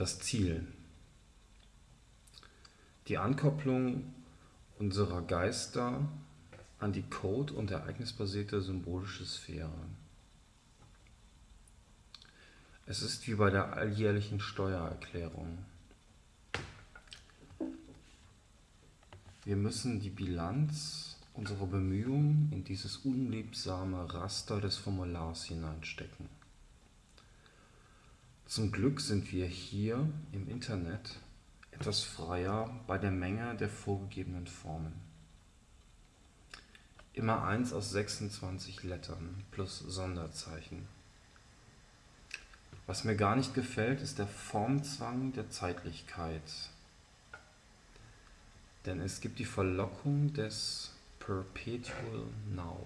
Das Ziel. Die Ankopplung unserer Geister an die code- und ereignisbasierte symbolische Sphäre. Es ist wie bei der alljährlichen Steuererklärung. Wir müssen die Bilanz unserer Bemühungen in dieses unliebsame Raster des Formulars hineinstecken. Zum Glück sind wir hier im Internet etwas freier bei der Menge der vorgegebenen Formen. Immer eins aus 26 Lettern plus Sonderzeichen. Was mir gar nicht gefällt, ist der Formzwang der Zeitlichkeit. Denn es gibt die Verlockung des Perpetual Now.